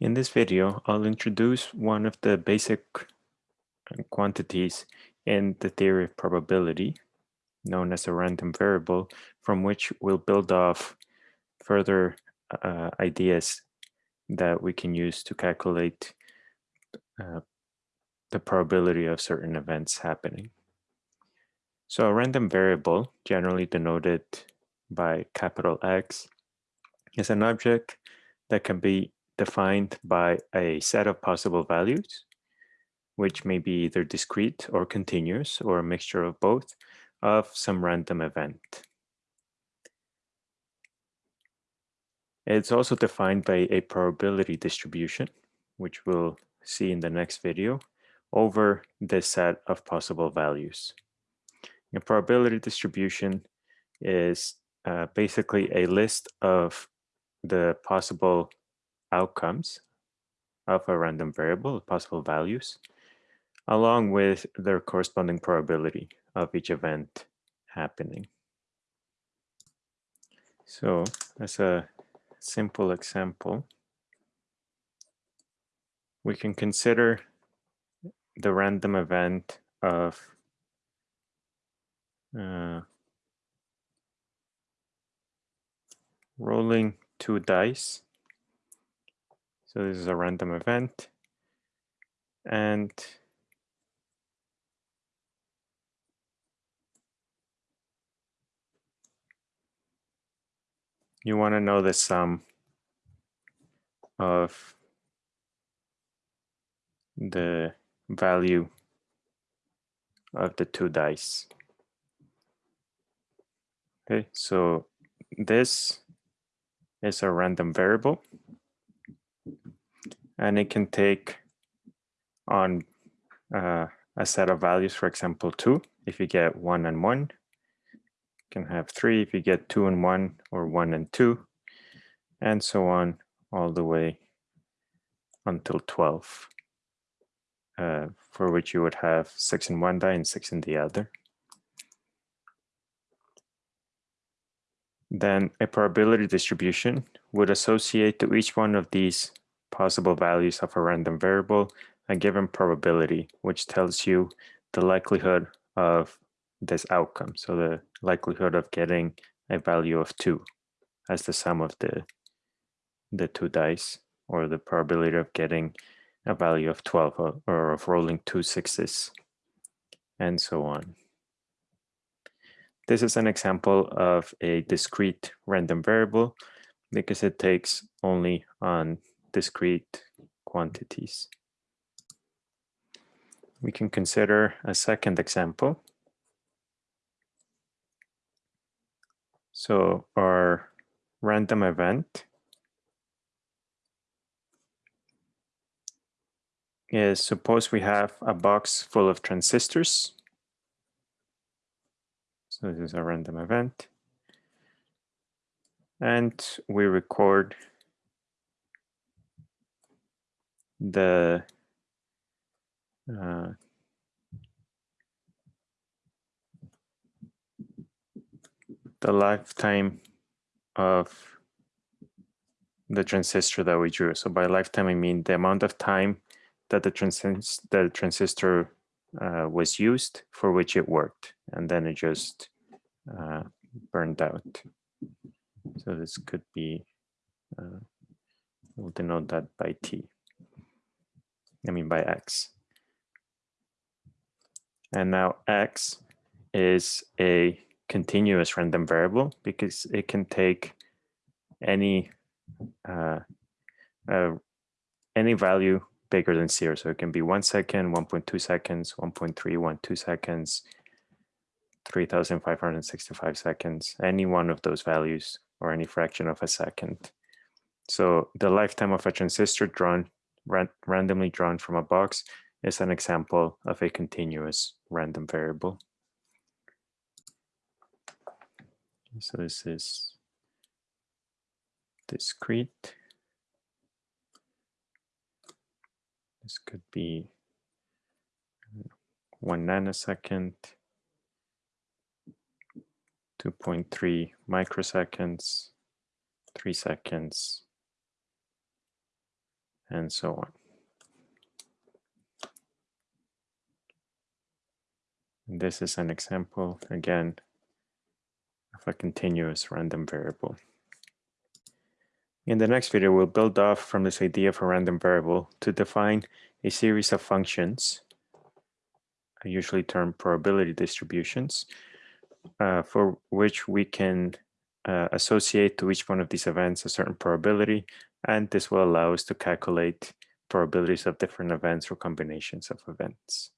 In this video, I'll introduce one of the basic quantities in the theory of probability, known as a random variable, from which we'll build off further uh, ideas that we can use to calculate uh, the probability of certain events happening. So a random variable, generally denoted by capital X, is an object that can be defined by a set of possible values, which may be either discrete or continuous or a mixture of both of some random event. It's also defined by a probability distribution, which we'll see in the next video, over this set of possible values. A probability distribution is uh, basically a list of the possible outcomes of a random variable, possible values, along with their corresponding probability of each event happening. So as a simple example, we can consider the random event of uh, rolling two dice so this is a random event. And you want to know the sum of the value of the two dice. Okay, so this is a random variable and it can take on uh, a set of values, for example, two, if you get one and one, you can have three if you get two and one or one and two, and so on all the way until 12, uh, for which you would have six in one die and six in the other. Then a probability distribution would associate to each one of these possible values of a random variable a given probability, which tells you the likelihood of this outcome. So the likelihood of getting a value of two as the sum of the, the two dice, or the probability of getting a value of 12 or, or of rolling two sixes, and so on. This is an example of a discrete random variable because it takes only on discrete quantities. We can consider a second example. So our random event is suppose we have a box full of transistors. So this is a random event. And we record the uh, the lifetime of the transistor that we drew. So by lifetime, I mean the amount of time that the, transist the transistor uh, was used for which it worked, and then it just uh, burned out. So this could be, uh, we'll denote that by T. I mean by x. And now x is a continuous random variable because it can take any uh, uh, any value bigger than zero. So it can be one second, 1.2 seconds, 1.312 seconds, 3,565 seconds, any one of those values or any fraction of a second. So the lifetime of a transistor drawn ran randomly drawn from a box is an example of a continuous random variable. So this is discrete. This could be one nanosecond, 2.3 microseconds, three seconds, and so on. And this is an example, again, of a continuous random variable. In the next video, we'll build off from this idea of a random variable to define a series of functions, I usually termed probability distributions, uh, for which we can uh, associate to each one of these events a certain probability, and this will allow us to calculate probabilities of different events or combinations of events.